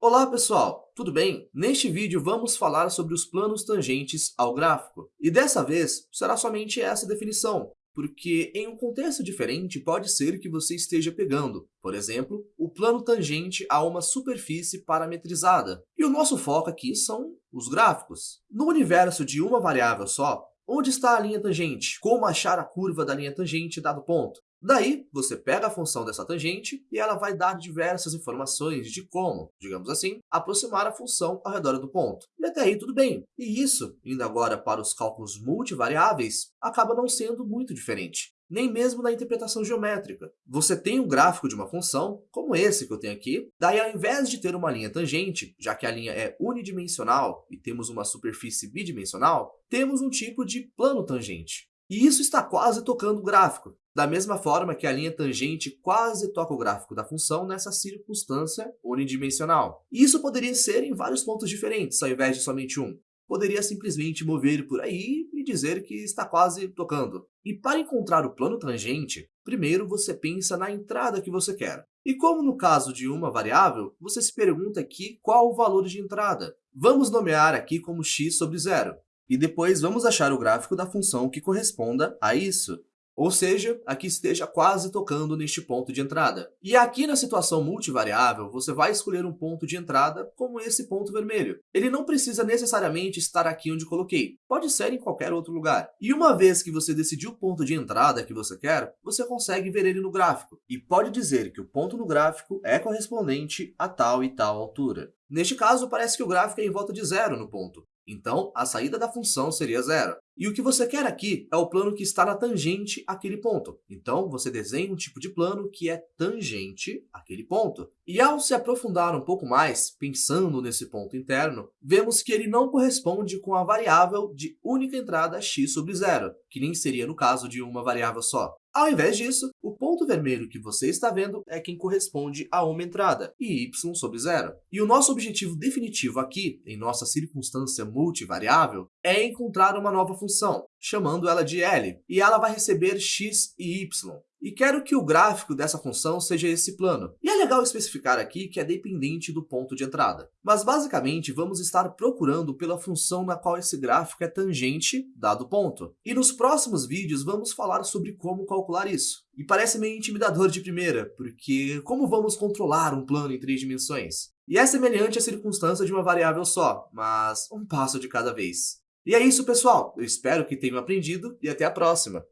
Olá pessoal, tudo bem? Neste vídeo vamos falar sobre os planos tangentes ao gráfico. E dessa vez será somente essa definição, porque em um contexto diferente pode ser que você esteja pegando, por exemplo, o plano tangente a uma superfície parametrizada. E o nosso foco aqui são os gráficos. No universo de uma variável só, onde está a linha tangente? Como achar a curva da linha tangente dado ponto? Daí, você pega a função dessa tangente e ela vai dar diversas informações de como, digamos assim, aproximar a função ao redor do ponto. E até aí tudo bem. E isso, indo agora para os cálculos multivariáveis, acaba não sendo muito diferente. Nem mesmo na interpretação geométrica. Você tem um gráfico de uma função, como esse que eu tenho aqui, daí ao invés de ter uma linha tangente, já que a linha é unidimensional e temos uma superfície bidimensional, temos um tipo de plano tangente. E isso está quase tocando o gráfico, da mesma forma que a linha tangente quase toca o gráfico da função nessa circunstância unidimensional. E isso poderia ser em vários pontos diferentes, ao invés de somente um. Poderia simplesmente mover por aí e dizer que está quase tocando. E para encontrar o plano tangente, primeiro você pensa na entrada que você quer. E como no caso de uma variável, você se pergunta aqui qual o valor de entrada. Vamos nomear aqui como x sobre zero. E depois vamos achar o gráfico da função que corresponda a isso. Ou seja, aqui esteja quase tocando neste ponto de entrada. E aqui na situação multivariável, você vai escolher um ponto de entrada como esse ponto vermelho. Ele não precisa necessariamente estar aqui onde coloquei, pode ser em qualquer outro lugar. E uma vez que você decidiu o ponto de entrada que você quer, você consegue ver ele no gráfico. E pode dizer que o ponto no gráfico é correspondente a tal e tal altura. Neste caso, parece que o gráfico é em volta de zero no ponto. Então, a saída da função seria zero. E o que você quer aqui é o plano que está na tangente àquele ponto. Então, você desenha um tipo de plano que é tangente àquele ponto. E ao se aprofundar um pouco mais, pensando nesse ponto interno, vemos que ele não corresponde com a variável de única entrada x sobre zero, que nem seria no caso de uma variável só. Ao invés disso, o ponto vermelho que você está vendo é quem corresponde a uma entrada, e y sobre zero. E o nosso objetivo definitivo aqui, em nossa circunstância multivariável, é encontrar uma nova função, chamando ela de L, e ela vai receber x e y. E quero que o gráfico dessa função seja esse plano. E é legal especificar aqui que é dependente do ponto de entrada. Mas basicamente vamos estar procurando pela função na qual esse gráfico é tangente, dado o ponto. E nos próximos vídeos vamos falar sobre como calcular isso. E parece meio intimidador de primeira, porque como vamos controlar um plano em três dimensões? E é semelhante à circunstância de uma variável só, mas um passo de cada vez. E é isso, pessoal. Eu espero que tenham aprendido e até a próxima.